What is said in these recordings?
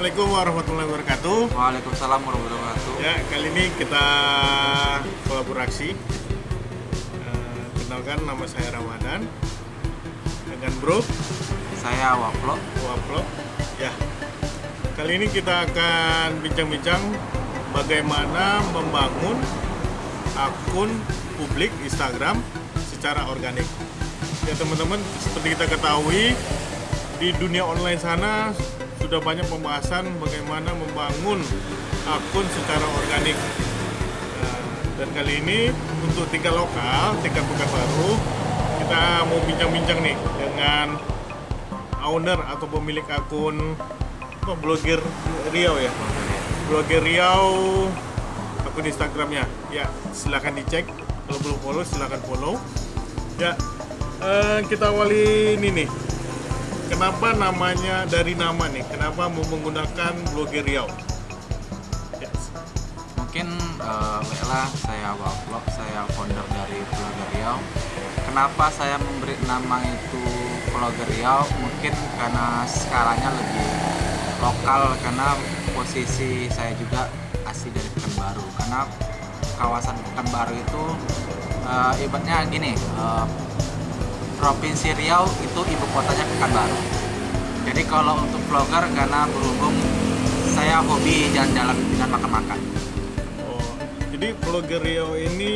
Assalamualaikum warahmatullahi wabarakatuh. Waalaikumsalam warahmatullahi wabarakatuh. Ya, kali ini kita kolaborasi. Eh, kenalkan nama saya Ramadan dengan Bro Saya Waplo. Waplo. Ya, kali ini kita akan bincang-bincang bagaimana membangun akun publik Instagram secara organik. Ya teman-teman, seperti kita ketahui di dunia online sana sudah banyak pembahasan bagaimana membangun akun secara organik. Nah, dan kali ini untuk tingkat lokal, tingkat bukan baru, kita mau bincang-bincang nih dengan owner atau pemilik akun apa, blogger Riau ya. Blogger Riau akun Instagramnya. Ya, silahkan dicek. Kalau belum follow, silahkan follow. Ya, eh, kita awali ini nih. Kenapa namanya dari nama nih? Kenapa mau menggunakan blogger Riau? Yes. Mungkin uh, baiklah saya Waplo, saya founder dari Blogger Riau. Kenapa saya memberi nama itu Blogger Riau? Mungkin karena skalanya lebih lokal karena posisi saya juga asli dari Pekanbaru. Karena kawasan Pekanbaru itu uh, ibaratnya gini, uh, Provinsi Riau itu ibu kotanya Pekanbaru. Jadi kalau untuk vlogger karena berhubung saya hobi jalan-jalan dan makan-makan. Oh, jadi blogger Riau ini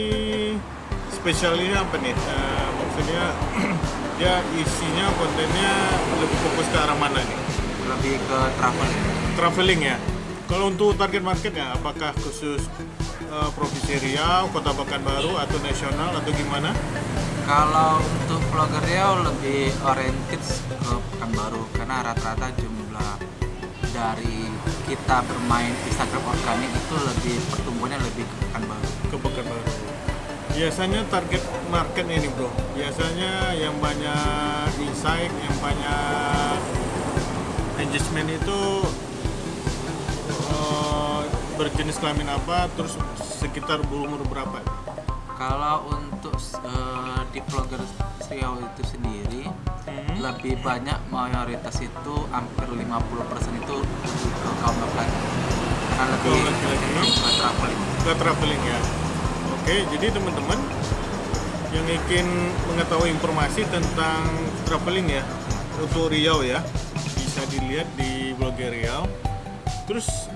spesialnya apa nih? Eh, maksudnya dia isinya kontennya lebih fokus ke arah mana nih? Lebih ke travel. Traveling ya. Kalau untuk target marketnya, apakah khusus eh, provinsi Riau, Kota Pekanbaru, atau nasional atau gimana? Kalau untuk vlogger Riau lebih oriented ke Pekanbaru karena rata-rata jumlah dari kita bermain Instagram organik itu lebih pertumbuhannya lebih ke Pekanbaru. Ke Pekanbaru. Biasanya target market ini bro, biasanya yang banyak insight, yang banyak engagement itu eh, berjenis kelamin apa, terus sekitar berumur berapa? Kalau untuk eh, di vlogger Riau itu sendiri Hmm. lebih banyak mayoritas itu hampir 50% itu ke kaum laki-laki karena lebih ke traveling. ke traveling ya. Oke, jadi teman-teman yang ingin mengetahui informasi tentang traveling ya untuk Riau ya bisa dilihat di blogger Riau. Terus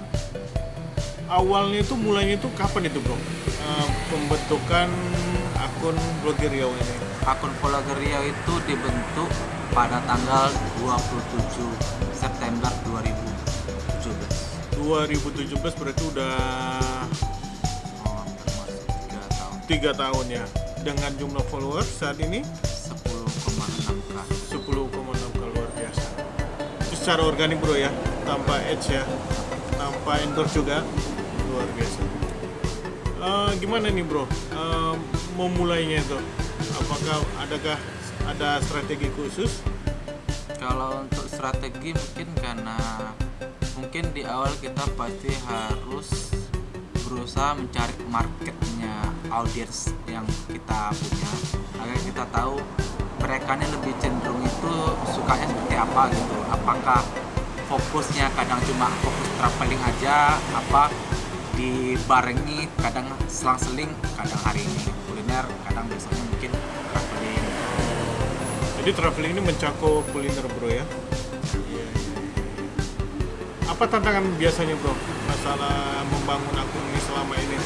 awalnya itu mulainya itu kapan itu bro? Eh, pembentukan akun blogger Riau ini. Akun vlogger Riau itu dibentuk pada tanggal 27 September 2017. 2017 berarti udah Oh, tiga tahun. tiga tahun ya. Dengan jumlah followers saat ini 10,6 kan. 10,6 k luar biasa itu secara organik bro ya tanpa ads ya tanpa endorse juga luar biasa Eh, gimana nih bro? Eh, memulainya itu apakah adakah ada strategi khusus? Kalau untuk strategi mungkin karena mungkin di awal kita pasti harus berusaha mencari marketnya audiens yang kita punya. Agar kita tahu mereka ini lebih cenderung itu sukanya seperti apa gitu. Apakah fokusnya kadang cuma fokus traveling aja apa dibarengi kadang selang-seling kadang hari ini kuliner kadang besoknya mungkin traveling. Jadi traveling ini mencakup kuliner bro ya? Apa tantangan biasanya bro masalah membangun akun ini selama ini?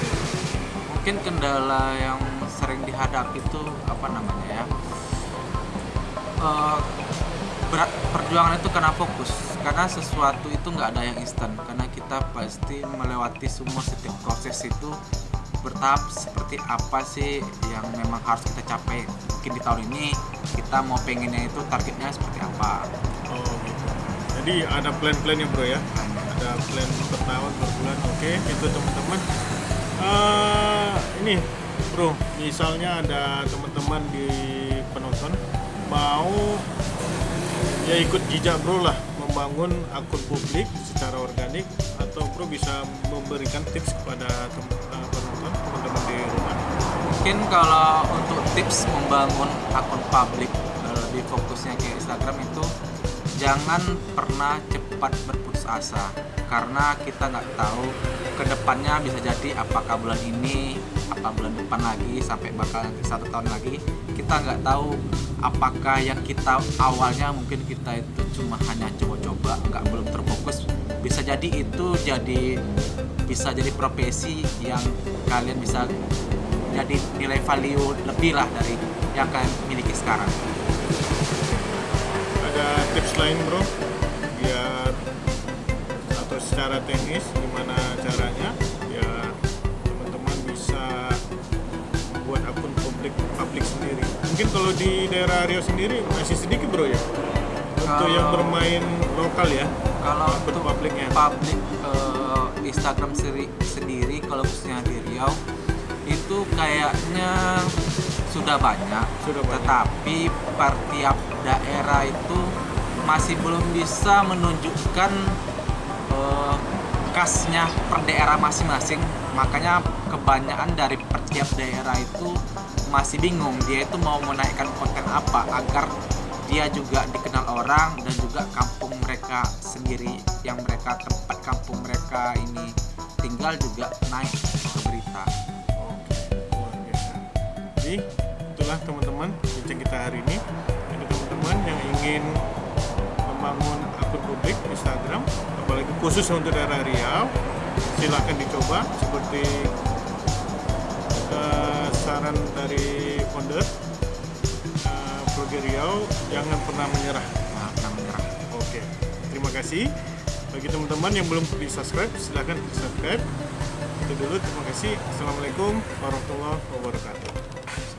Mungkin kendala yang sering dihadapi itu apa namanya ya? Eh, perjuangan itu karena fokus. Karena sesuatu itu nggak ada yang instan. Karena kita pasti melewati semua setiap proses itu bertahap seperti apa sih yang memang harus kita capai mungkin di tahun ini kita mau pengennya itu targetnya seperti apa. Oh gitu. Jadi ada plan-plannya bro ya? Ada plan per tahun per bulan? Oke itu teman-teman. Eh, ini bro misalnya ada teman-teman di penonton mau ya ikut jejak bro lah membangun akun publik secara organik atau bro bisa memberikan tips kepada eh, penonton teman-teman di rumah? Mungkin kalau untuk tips membangun akun publik eh, lebih fokusnya ke Instagram itu jangan pernah cepat berputus asa. Karena kita nggak tahu ke depannya bisa jadi apakah bulan ini apa bulan depan lagi sampai bakal satu tahun lagi kita nggak tahu apakah yang kita awalnya mungkin kita itu cuma hanya coba-coba nggak belum terfokus? Bisa jadi itu jadi bisa jadi profesi yang kalian bisa jadi nilai value lebih lah dari yang kalian miliki sekarang. Ada tips lain bro? Biar atau secara teknis gimana caranya mungkin kalau di daerah Riau sendiri masih sedikit bro ya? Untuk Kalau- yang bermain lokal ya? kalau untuk publiknya. publik eh, Instagram sendiri, sendiri kalau khususnya di Riau itu kayaknya sudah banyak, Sudah banyak. tetapi per tiap daerah itu masih belum bisa menunjukkan eh, khasnya per daerah masing-masing makanya kebanyakan dari per tiap daerah itu masih bingung dia itu mau menaikkan konten apa agar dia juga dikenal orang dan juga kampung mereka sendiri yang mereka tempat kampung mereka ini tinggal juga naik ke berita Oke. Jadi itulah teman-teman bincang kita hari ini. Jadi teman-teman yang ingin membangun akun publik Instagram, apalagi khusus untuk daerah Riau, silahkan dicoba seperti eh, saran dari founder uh, Riau, jangan pernah menyerah. nah, menyerah Oke, terima kasih. Bagi teman-teman yang belum di subscribe, silahkan di subscribe. Itu dulu, terima kasih. Assalamualaikum warahmatullahi wabarakatuh.